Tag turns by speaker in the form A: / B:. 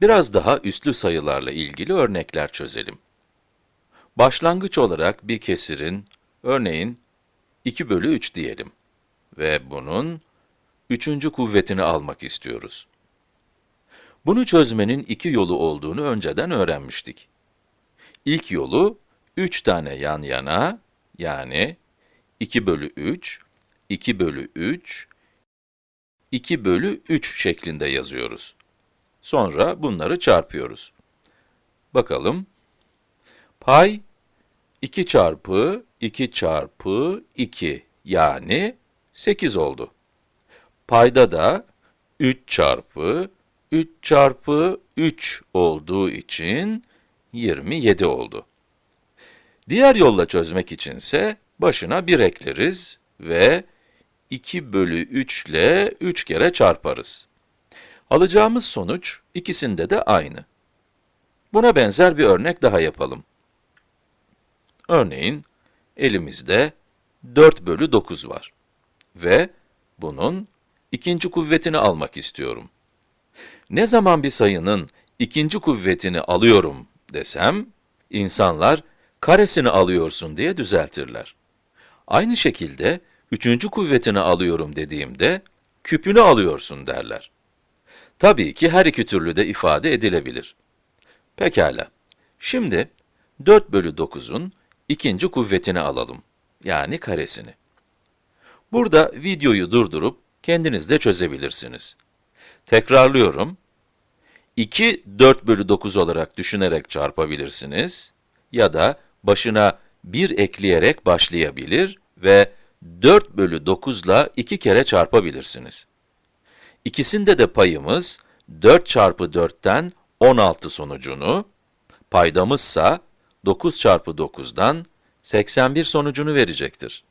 A: Biraz daha üslü sayılarla ilgili örnekler çözelim. Başlangıç olarak bir kesirin, örneğin 2 bölü 3 diyelim ve bunun üçüncü kuvvetini almak istiyoruz. Bunu çözmenin iki yolu olduğunu önceden öğrenmiştik. İlk yolu, 3 tane yan yana, yani 2 bölü 3, 2 bölü 3, 2 bölü 3 şeklinde yazıyoruz. Sonra bunları çarpıyoruz. Bakalım. Pay 2 çarpı 2 çarpı 2 yani 8 oldu. Payda da 3 çarpı 3 çarpı 3 olduğu için 27 oldu. Diğer yolla çözmek içinse başına 1 ekleriz ve 2 bölü 3 ile 3 kere çarparız. Alacağımız sonuç ikisinde de aynı. Buna benzer bir örnek daha yapalım. Örneğin, elimizde 4 bölü 9 var ve bunun ikinci kuvvetini almak istiyorum. Ne zaman bir sayının ikinci kuvvetini alıyorum desem, insanlar karesini alıyorsun diye düzeltirler. Aynı şekilde, üçüncü kuvvetini alıyorum dediğimde, küpünü alıyorsun derler. Tabii ki her iki türlü de ifade edilebilir. Pekala. Şimdi 4 bölü 9'un ikinci kuvvetini alalım. Yani karesini. Burada videoyu durdurup kendiniz de çözebilirsiniz. Tekrarlıyorum. 2, 4 bölü 9 olarak düşünerek çarpabilirsiniz. Ya da başına 1 ekleyerek başlayabilir ve 4 bölü 9 ile 2 kere çarpabilirsiniz. İkisinde de payımız 4 çarpı 4'ten 16 sonucunu, paydamızsa 9 çarpı 9'dan 81 sonucunu verecektir.